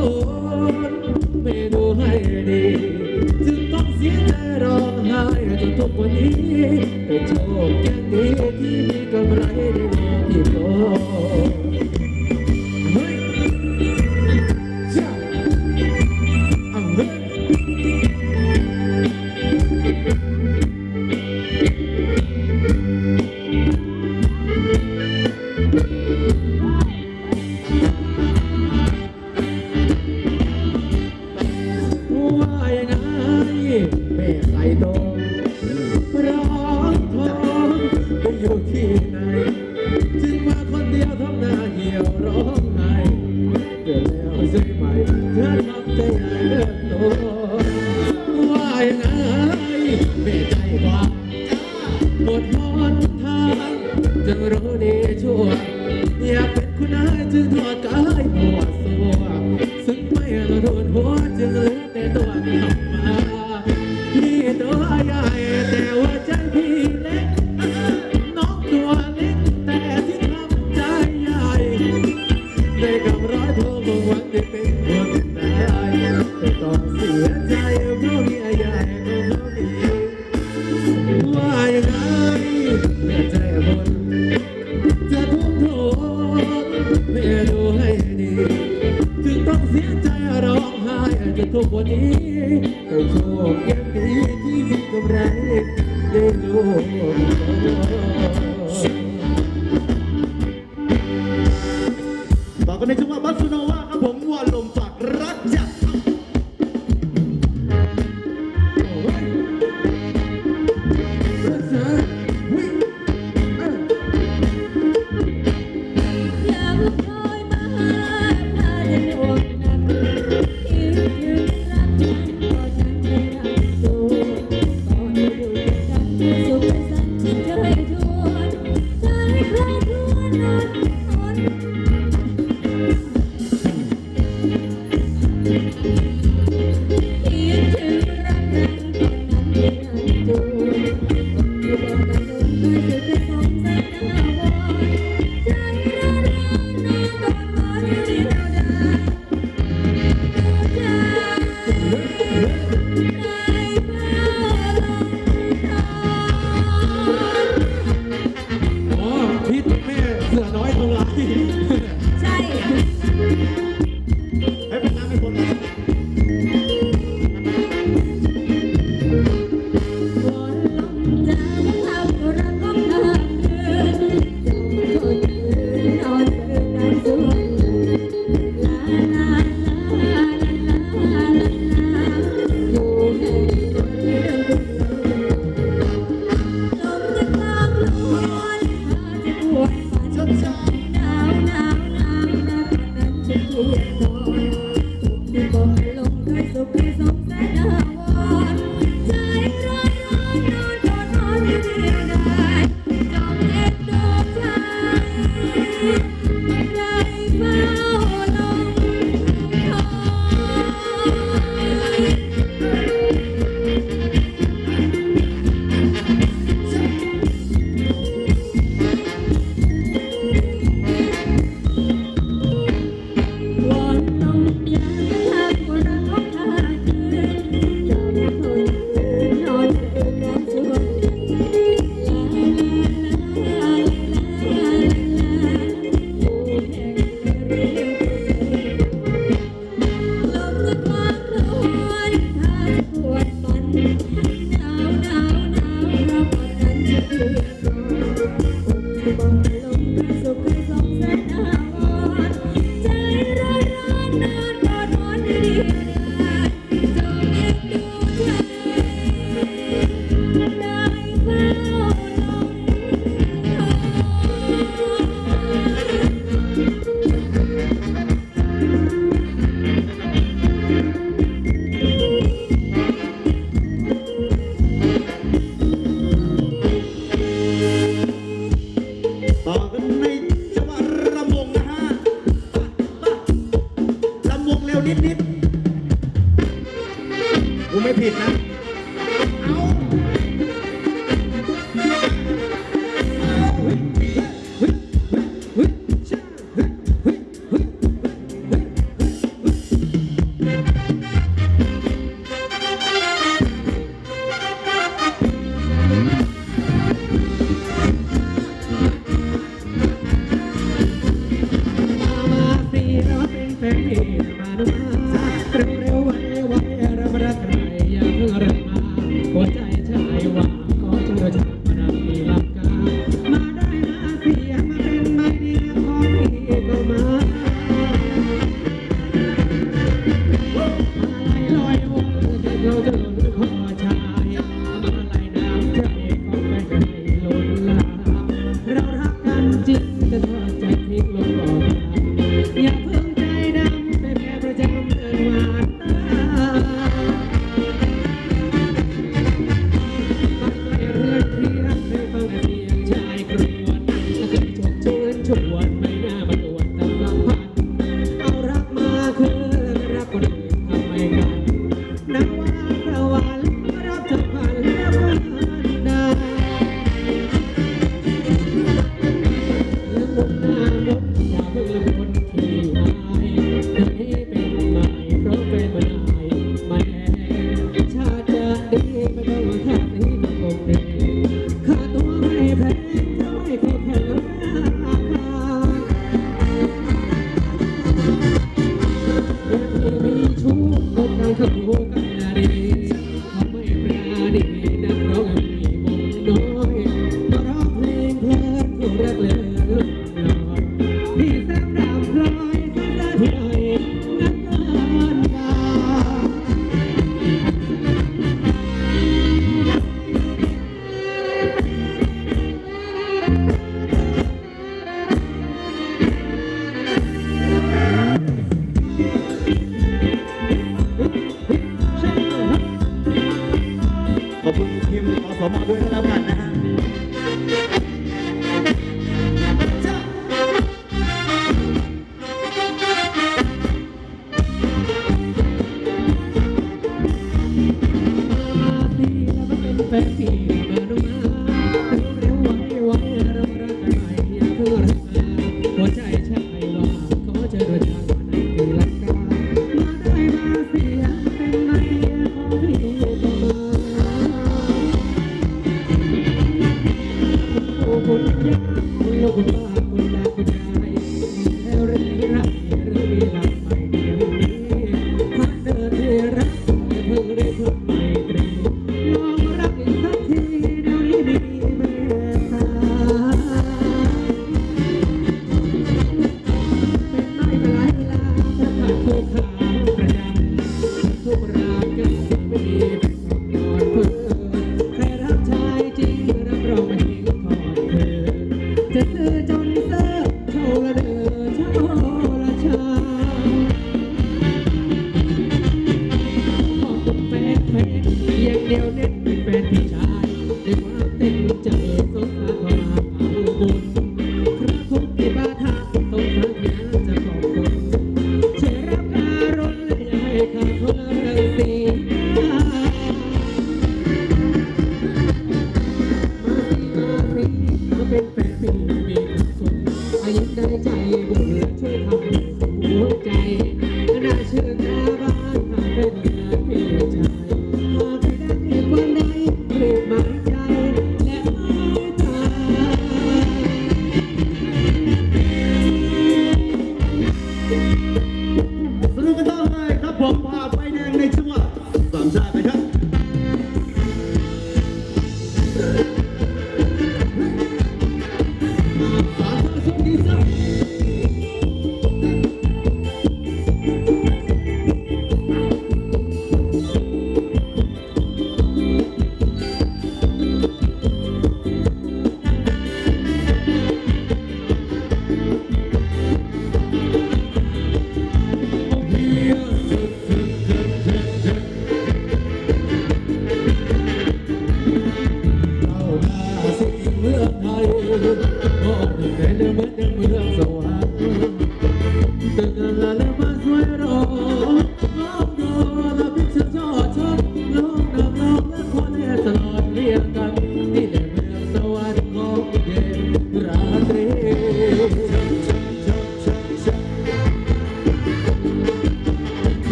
Oh. Thank you. มีกำไรได้รู้ต่อกันในจังหวะบัสโนวา Sometimes ยวนิดๆกูไม่ผิดนะ away.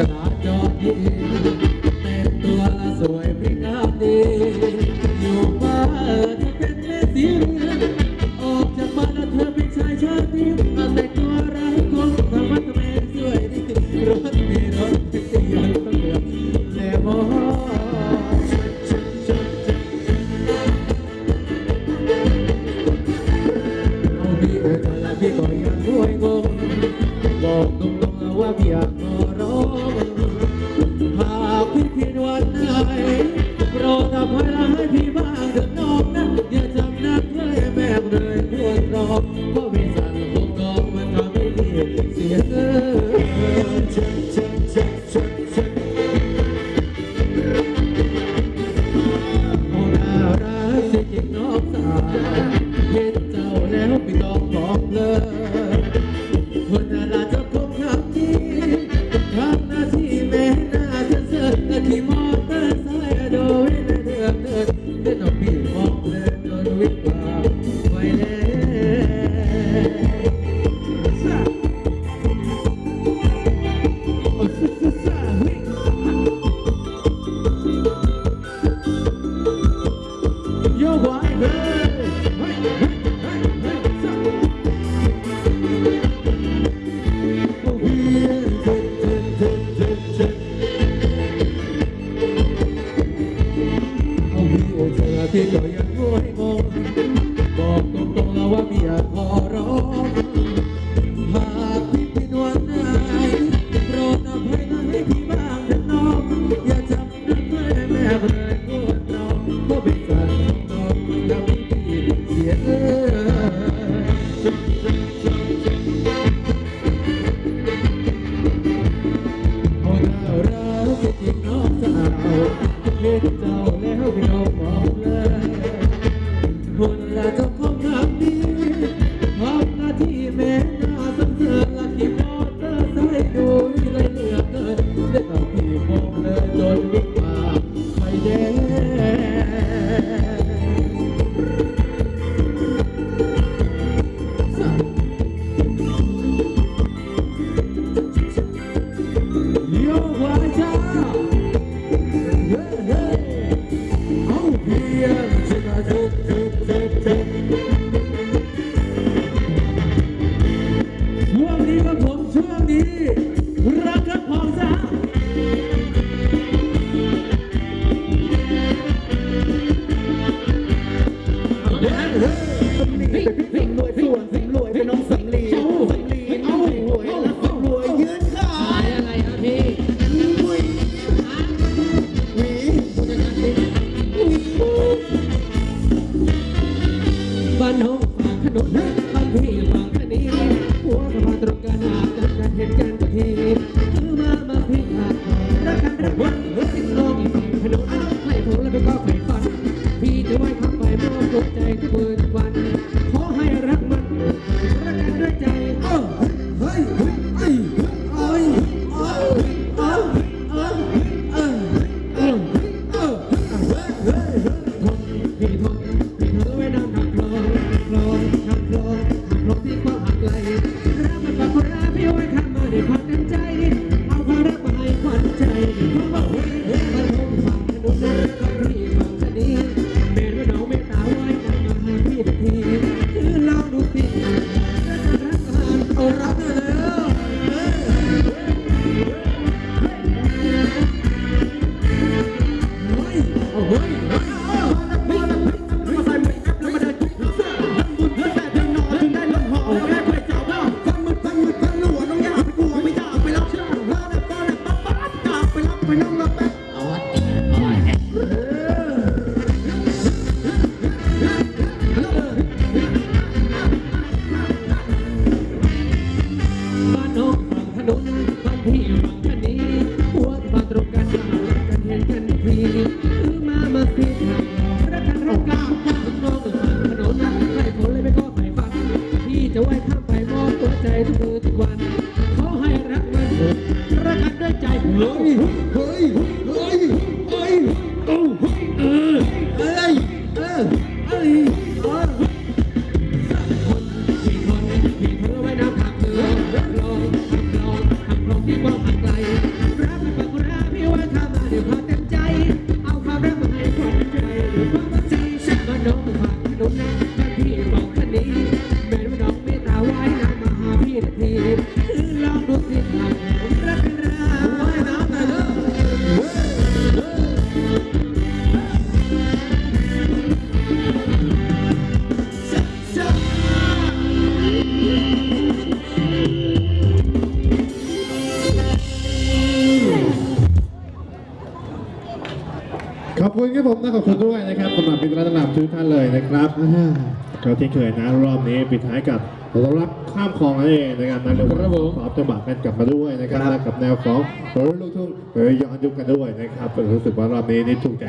Krishna. 啲對一。Luôn. we. Nome. ขอบคุณครับผมนะขอบคุณด้วยนะครับสำหรับเป็นรัตนาทุกท่านเลยนะครับก็ที่เคยนะรอบนี้ปิดท้ายกับรักข้ามคลองนั่นเองนะครับนั่นเรียกว่าครับผมขอจังหวะกันกลับมาด้วยนะครับและกับแนวของรถลูกทุ่งเรยย้อนยุคกันด้วยนะครับรู้สึกว่ารอบนี้นี่ถูกใจ